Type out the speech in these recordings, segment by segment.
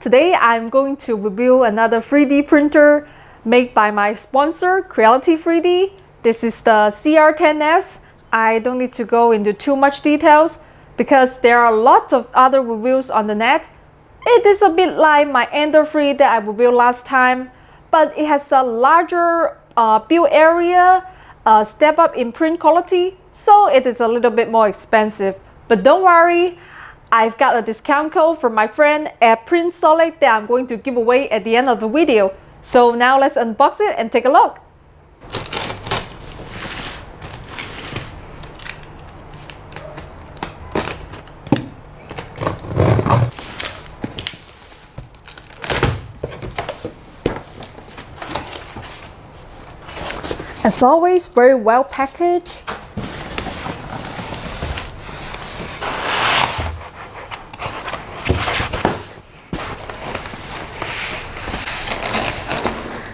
Today I'm going to review another 3D printer made by my sponsor Creality 3D. This is the CR10S. I don't need to go into too much details because there are lots of other reviews on the net. It is a bit like my Ender 3 that I reviewed last time, but it has a larger uh, build area, a step up in print quality, so it is a little bit more expensive. But don't worry, I've got a discount code from my friend at Printed Solid that I'm going to give away at the end of the video. So now let's unbox it and take a look. As always, very well packaged.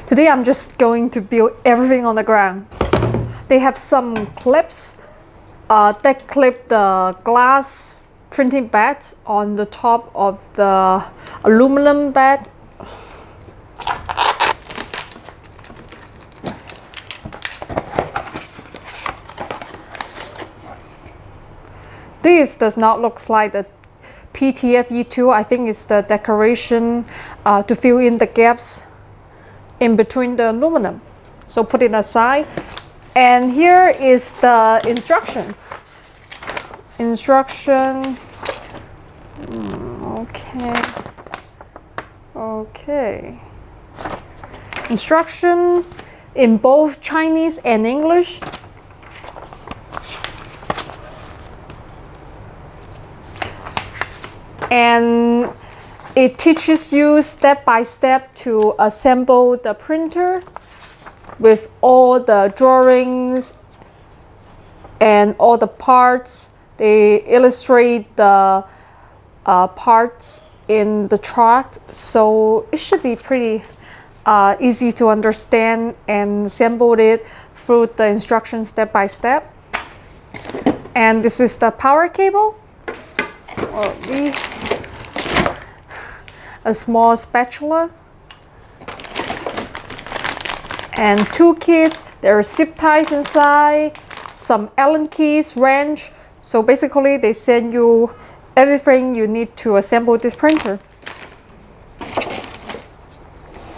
Today I'm just going to build everything on the ground. They have some clips uh, that clip the glass printing bed on the top of the aluminum bed. This does not look like the PTFE tube. I think it's the decoration uh, to fill in the gaps in between the aluminum. So put it aside. And here is the instruction. Instruction. Hmm, okay. Okay. Instruction in both Chinese and English. And it teaches you step by step to assemble the printer with all the drawings and all the parts. They illustrate the uh, parts in the chart, so it should be pretty uh, easy to understand and assemble it through the instructions step by step. And this is the power cable. A small spatula and two kits. There are zip ties inside, some Allen keys, wrench. So basically they send you everything you need to assemble this printer.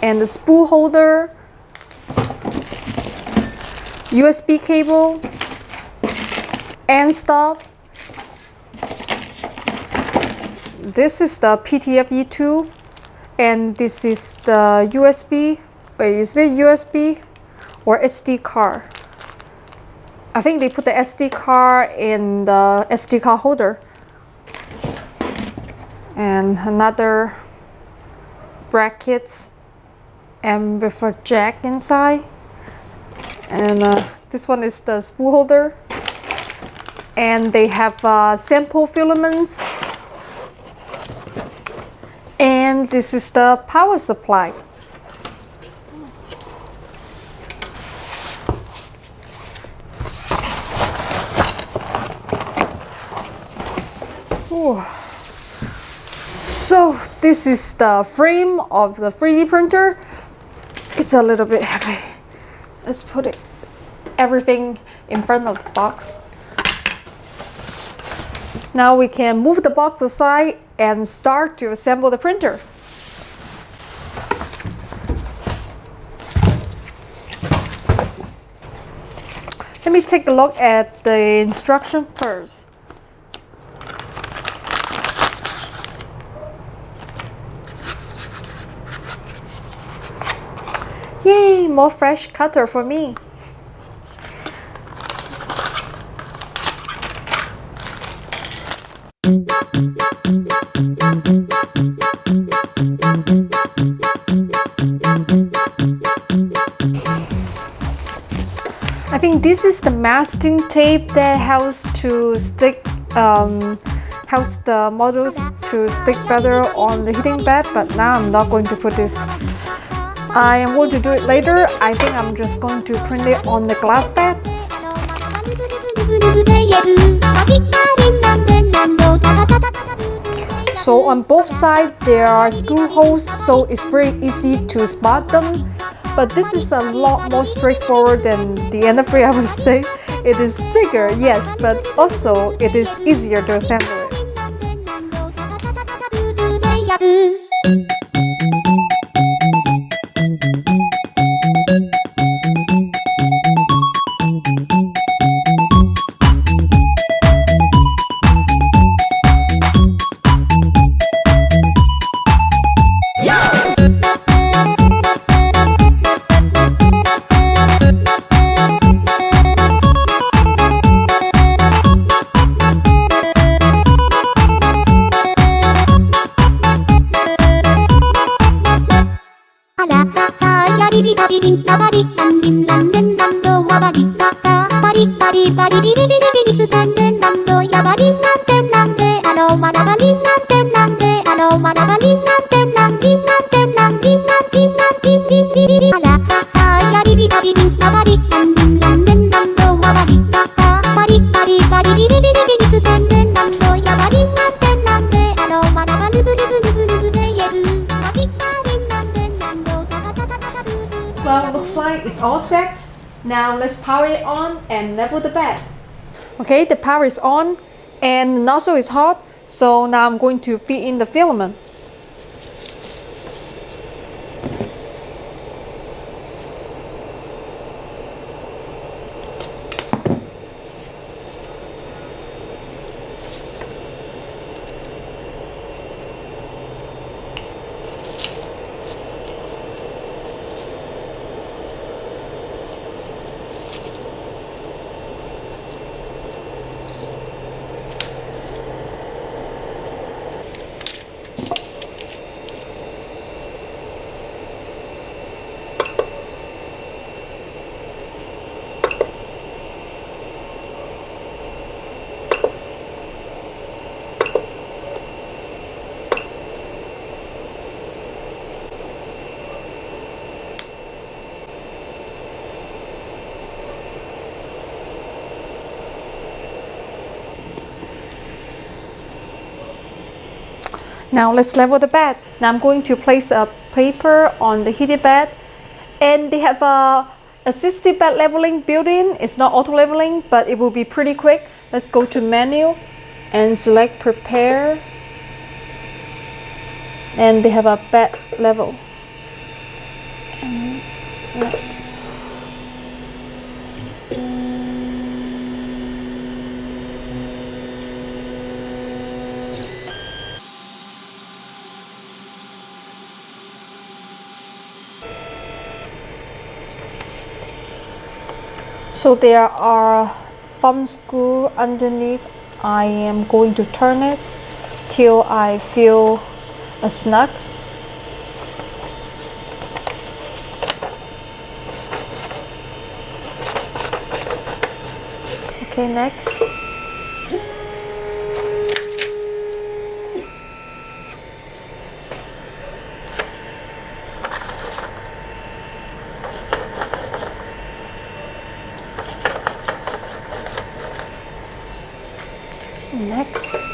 And the spool holder, USB cable, and stop. This is the PTFE tube and this is the USB wait is it USB or SD card? I think they put the SD card in the SD card holder. And another brackets and with a jack inside. And uh, this one is the spool holder. And they have uh, sample filaments and this is the power supply. Ooh. So this is the frame of the 3D printer. It's a little bit heavy. Let's put it everything in front of the box. Now we can move the box aside and start to assemble the printer. Let me take a look at the instruction first. Yay, more fresh cutter for me. I think this is the masking tape that helps to stick um, helps the models to stick better on the heating bed but now I'm not going to put this. I am going to do it later. I think I'm just going to print it on the glass bed So on both sides there are screw holes so it's very easy to spot them. But this is a lot more straightforward than the Ender 3 I would say. It is bigger, yes, but also it is easier to assemble it. リリンタバリタンリンランレンランドワバリタタバリバリバリビリビリビリスタンレンランドヤバリンなんてなんであのわらばりんなんてなんでんのなんばなんなんてなんりんなんてなんりんなんりんなんりんりんてなんりなんさなんりなんりなんてなんりなん all set. Now let's power it on and level the bed. Okay, the power is on and the nozzle is hot. So now I'm going to feed in the filament. Now let's level the bed. Now I'm going to place a paper on the heated bed and they have a assisted bed leveling built-in. It's not auto leveling but it will be pretty quick. Let's go to menu and select prepare and they have a bed level. And So there are thumb screw underneath. I am going to turn it till I feel a snug. Okay, next. Next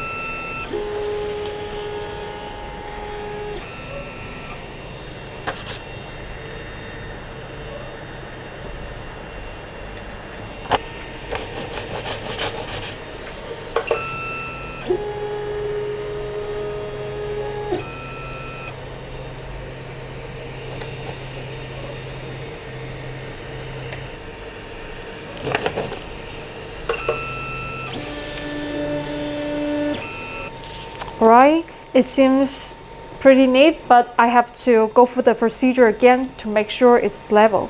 it seems pretty neat but I have to go through the procedure again to make sure it's level.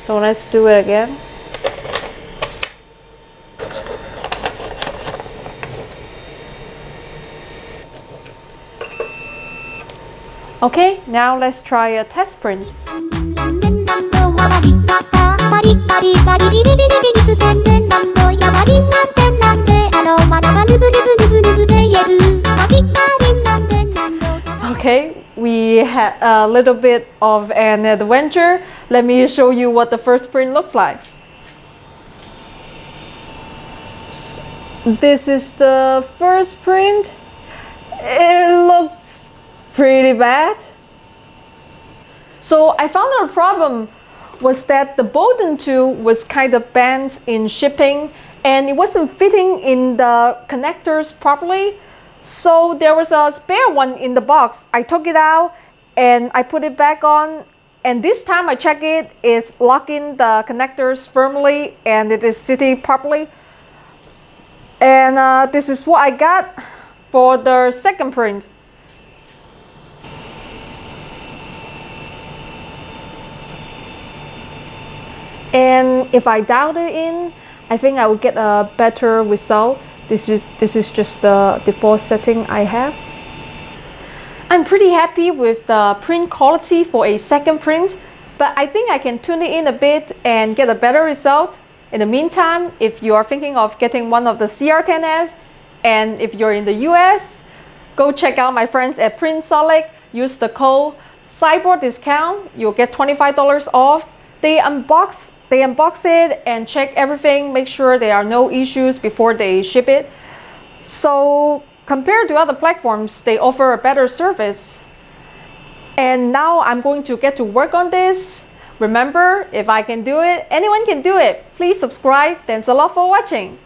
So let's do it again. Okay, now let's try a test print. Okay, we had a little bit of an adventure. Let me show you what the first print looks like. This is the first print it looks pretty bad. So I found out a problem was that the Bowden tube was kind of bent in shipping and it wasn't fitting in the connectors properly. So there was a spare one in the box. I took it out and I put it back on and this time I check it is locking the connectors firmly and it is sitting properly. And uh, this is what I got for the second print. And if I dial it in, I think I will get a better result. This is, this is just the default setting I have. I'm pretty happy with the print quality for a second print, but I think I can tune it in a bit and get a better result. In the meantime, if you are thinking of getting one of the CR10S, and if you're in the US, go check out my friends at Printaholic. Use the code Cyborg discount. You'll get $25 off. They unbox, they unbox it and check everything, make sure there are no issues before they ship it. So compared to other platforms, they offer a better service. And now I'm going to get to work on this. Remember, if I can do it, anyone can do it. Please subscribe. Thanks a lot for watching.